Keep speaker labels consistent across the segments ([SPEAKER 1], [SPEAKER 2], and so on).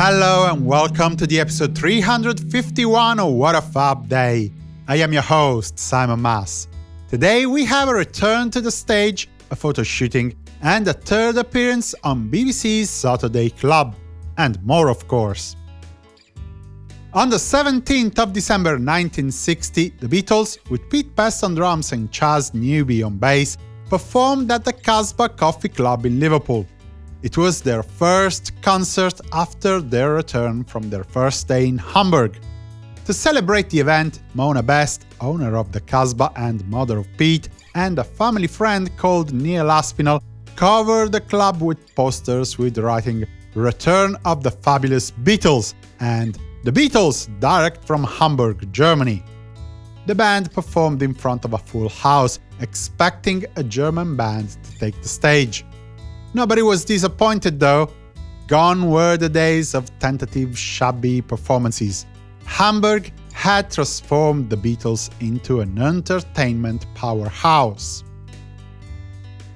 [SPEAKER 1] Hello and welcome to the episode 351 of What a Fab Day. I am your host, Simon Mas. Today we have a return to the stage, a photo shooting, and a third appearance on BBC's Saturday Club. And more, of course. On the 17th of December 1960, the Beatles, with Pete Best on drums and Chas Newby on bass, performed at the Casbah Coffee Club in Liverpool. It was their first concert after their return from their first day in Hamburg. To celebrate the event, Mona Best, owner of the Casbah and mother of Pete, and a family friend called Neil Aspinall covered the club with posters with writing Return of the Fabulous Beatles and The Beatles direct from Hamburg, Germany. The band performed in front of a full house, expecting a German band to take the stage. Nobody was disappointed though. Gone were the days of tentative, shabby performances. Hamburg had transformed the Beatles into an entertainment powerhouse.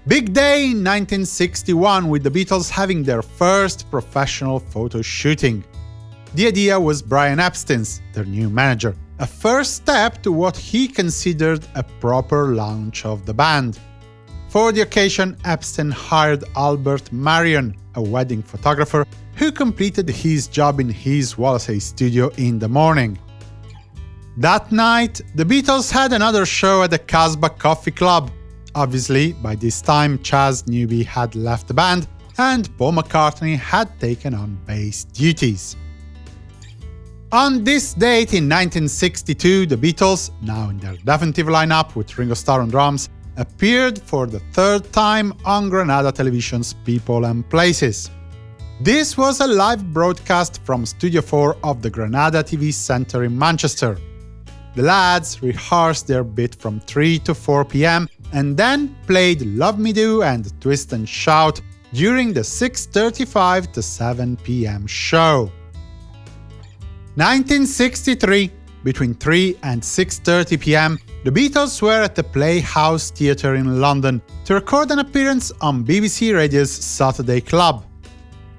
[SPEAKER 1] Big day in 1961 with the Beatles having their first professional photo shooting. The idea was Brian Epstein's, their new manager, a first step to what he considered a proper launch of the band. For the occasion, Epstein hired Albert Marion, a wedding photographer, who completed his job in his Wallasey studio in the morning. That night, the Beatles had another show at the Casbah Coffee Club. Obviously, by this time Chas Newby had left the band, and Paul McCartney had taken on bass duties. On this date in 1962, the Beatles, now in their definitive lineup with Ringo Starr on drums, appeared for the third time on Granada Television's People and Places. This was a live broadcast from Studio 4 of the Granada TV Centre in Manchester. The lads rehearsed their bit from 3 to 4 pm and then played Love Me Do and Twist and Shout during the 6.35 to 7 pm show. 1963 between 3 and 6.30 pm, the Beatles were at the Playhouse Theatre in London to record an appearance on BBC Radio's Saturday Club.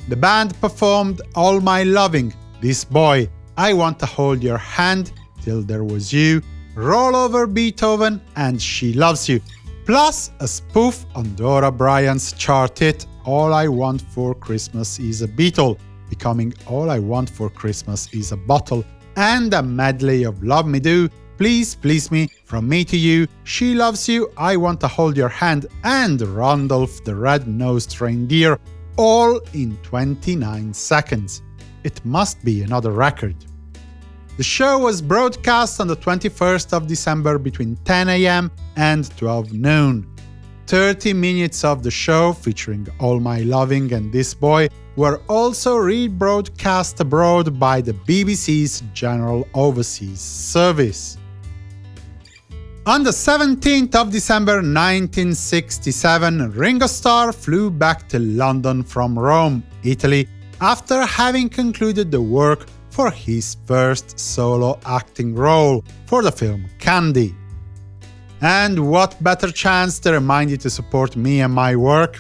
[SPEAKER 1] The band performed All My Loving, This Boy, I Want to Hold Your Hand, Till There Was You, Roll Over Beethoven and She Loves You, plus a spoof on Dora Bryan's chart hit All I Want for Christmas is a Beatle, becoming All I Want for Christmas is a Bottle, and a medley of Love Me Do, Please Please Me, From Me to You, She Loves You, I Want to Hold Your Hand, and Randolph the Red-Nosed Reindeer, all in 29 seconds. It must be another record. The show was broadcast on the 21st of December between 10 am and 12 noon. 30 minutes of the show, featuring All My Loving and This Boy, were also rebroadcast abroad by the BBC's General Overseas Service. On the 17th of December 1967, Ringo Starr flew back to London from Rome, Italy, after having concluded the work for his first solo acting role for the film Candy. And what better chance to remind you to support me and my work?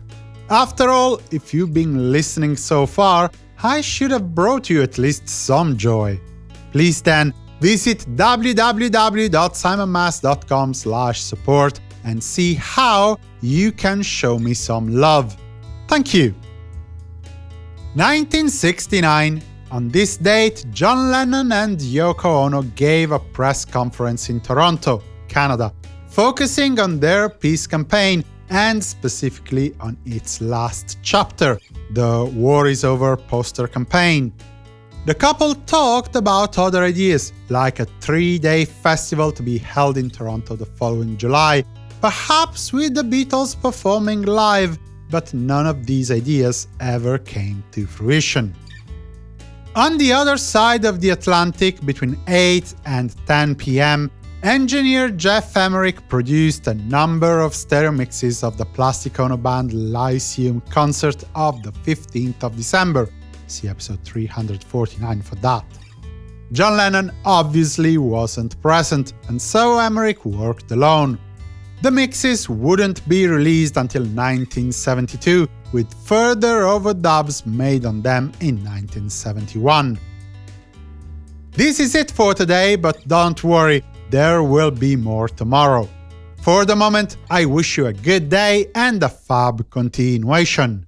[SPEAKER 1] After all, if you've been listening so far, I should have brought you at least some joy. Please then, visit www.simonmas.com support and see how you can show me some love. Thank you! 1969 on this date, John Lennon and Yoko Ono gave a press conference in Toronto, Canada, focusing on their peace campaign and specifically on its last chapter, the War is Over poster campaign. The couple talked about other ideas, like a three-day festival to be held in Toronto the following July, perhaps with the Beatles performing live, but none of these ideas ever came to fruition. On the other side of the Atlantic, between 8 and 10 pm, Engineer Geoff Emerick produced a number of stereo mixes of the Plastic Ono Band Lyceum concert of the 15th of December, see episode 349 for that. John Lennon obviously wasn't present, and so Emerick worked alone. the mixes wouldn't be released until 1972, with further overdubs made on them in 1971. This is it for today, but don't worry, there will be more tomorrow. For the moment, I wish you a good day and a fab continuation.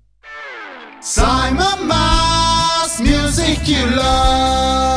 [SPEAKER 2] Simon Mas, music you love.